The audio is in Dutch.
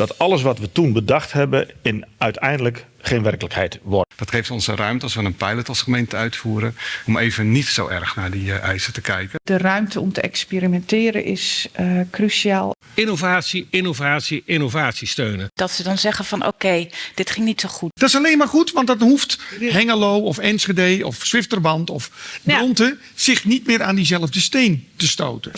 dat alles wat we toen bedacht hebben in uiteindelijk geen werkelijkheid wordt. Dat geeft ons de ruimte als we een pilot als gemeente uitvoeren om even niet zo erg naar die eh, eisen te kijken. De ruimte om te experimenteren is uh, cruciaal. Innovatie, innovatie, innovatie steunen. Dat ze dan zeggen van oké, dit ging niet zo goed. Dat is alleen maar goed, want dat hoeft Hengelo of Enschede of Zwifterband of Bronte zich niet meer aan diezelfde steen te stoten.